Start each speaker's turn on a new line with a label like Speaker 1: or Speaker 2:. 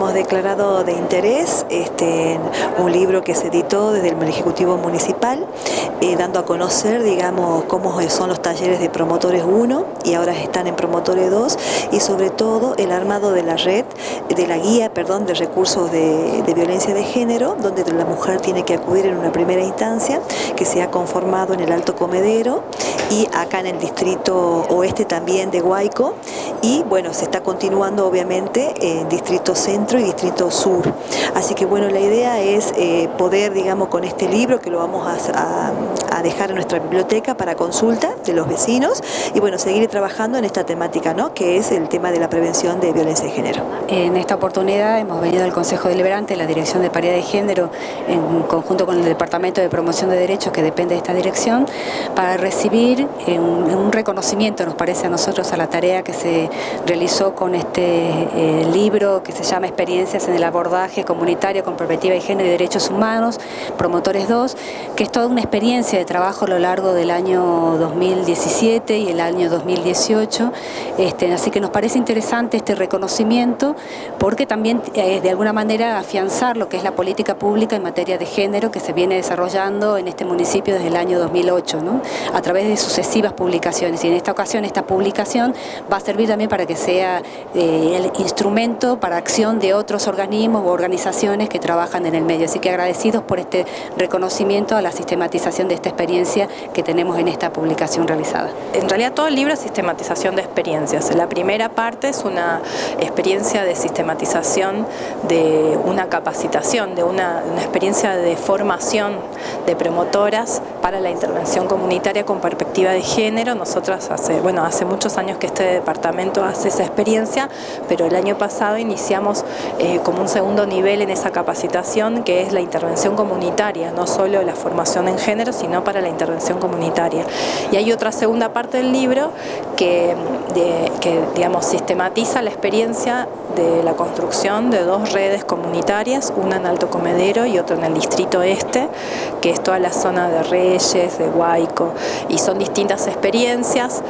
Speaker 1: hemos declarado de interés este, un libro que se editó desde el Ejecutivo Municipal, eh, dando a conocer, digamos, cómo son los talleres de promotores 1 y ahora están en promotores 2 y sobre todo el armado de la red, de la guía, perdón, de recursos de, de violencia de género, donde la mujer tiene que acudir en una primera instancia, que se ha conformado en el Alto Comedero y acá en el distrito oeste también de Huayco y bueno, se está continuando obviamente en Distrito Centro y Distrito Sur. Así que bueno, la idea es eh, poder, digamos, con este libro que lo vamos a, dejar en nuestra biblioteca para consulta de los vecinos y bueno, seguir trabajando en esta temática, ¿no? Que es el tema de la prevención de violencia de género.
Speaker 2: En esta oportunidad hemos venido al Consejo Deliberante, la Dirección de Paridad de Género, en conjunto con el Departamento de Promoción de Derechos que depende de esta dirección, para recibir eh, un reconocimiento, nos parece a nosotros, a la tarea que se realizó con este eh, libro que se llama Experiencias en el abordaje comunitario con perspectiva de género y derechos humanos, Promotores 2, que es toda una experiencia de trabajo a lo largo del año 2017 y el año 2018, este, así que nos parece interesante este reconocimiento porque también es de alguna manera afianzar lo que es la política pública en materia de género que se viene desarrollando en este municipio desde el año 2008, ¿no? a través de sucesivas publicaciones y en esta ocasión esta publicación va a servir también para que sea eh, el instrumento para acción de otros organismos u organizaciones que trabajan en el medio. Así que agradecidos por este reconocimiento a la sistematización de esta experiencia que tenemos en esta publicación realizada.
Speaker 3: En realidad todo el libro es sistematización de experiencias. La primera parte es una experiencia de sistematización de una capacitación, de una experiencia de formación de promotoras para la intervención comunitaria con perspectiva de género. Nosotros hace, bueno, hace muchos años que este departamento hace esa experiencia, pero el año pasado iniciamos eh, como un segundo nivel en esa capacitación que es la intervención comunitaria, no solo la formación en género, sino para la intervención comunitaria. Y hay otra segunda parte del libro que, que digamos, sistematiza la experiencia de la construcción de dos redes comunitarias, una en Alto Comedero y otra en el Distrito Este, que es toda la zona de De Huayco, y son distintas experiencias